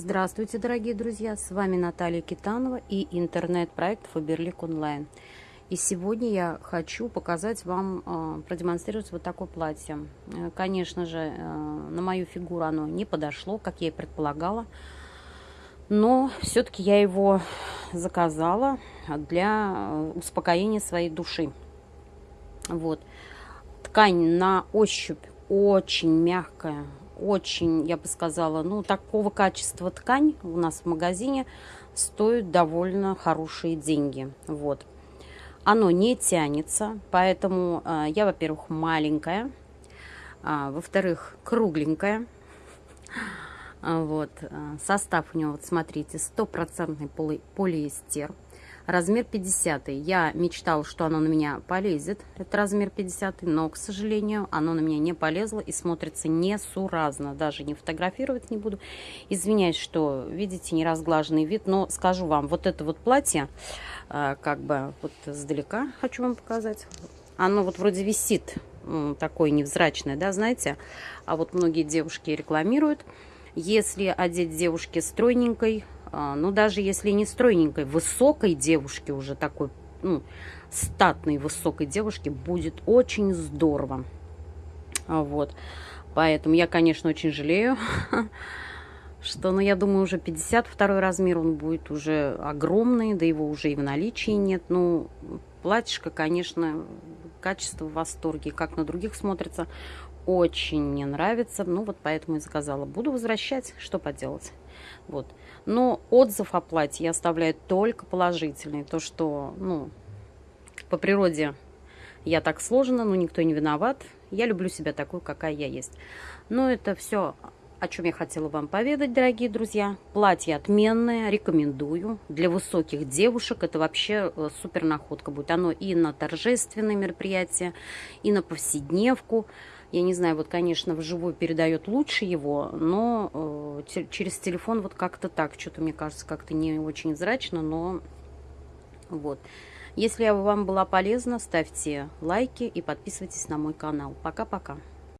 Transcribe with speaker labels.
Speaker 1: Здравствуйте, дорогие друзья! С вами Наталья Китанова и интернет-проект Фаберлик Онлайн. И сегодня я хочу показать вам, э, продемонстрировать вот такое платье. Э, конечно же, э, на мою фигуру оно не подошло, как я и предполагала. Но все-таки я его заказала для успокоения своей души. Вот. Ткань на ощупь очень мягкая, очень, я бы сказала, ну, такого качества ткань у нас в магазине стоит довольно хорошие деньги. Вот. Оно не тянется, поэтому э, я, во-первых, маленькая, а, во-вторых, кругленькая. Вот. Э, состав у него, вот смотрите, стопроцентный поли полиэстер размер 50. Я мечтала, что оно на меня полезет, это размер 50, но, к сожалению, оно на меня не полезло и смотрится несуразно. Даже не фотографировать не буду. Извиняюсь, что, видите, не разглаженный вид, но скажу вам, вот это вот платье, а, как бы вот издалека хочу вам показать, оно вот вроде висит, такое невзрачное, да, знаете, а вот многие девушки рекламируют, если одеть девушке стройненькой, ну, даже если не стройненькой, высокой девушке уже такой, ну, статной высокой девушке будет очень здорово. А, вот. Поэтому я, конечно, очень жалею, что, ну, я думаю, уже 52 размер, он будет уже огромный, да его уже и в наличии нет. Ну, платьишко, конечно, качество в восторге, как на других смотрится, очень мне нравится. Ну, вот поэтому и заказала. Буду возвращать, что поделать. Вот. Но отзыв о платье я оставляю только положительный. То, что, ну, по природе я так сложена, но никто не виноват. Я люблю себя такой, какая я есть. Но это все, о чем я хотела вам поведать, дорогие друзья. Платье отменное, рекомендую. Для высоких девушек это вообще э, супер находка будет. Оно и на торжественные мероприятия, и на повседневку. Я не знаю, вот, конечно, вживую передает лучше его, но э, через телефон вот как-то так. Что-то, мне кажется, как-то не очень зрачно, но вот. Если я вам была полезна, ставьте лайки и подписывайтесь на мой канал. Пока-пока.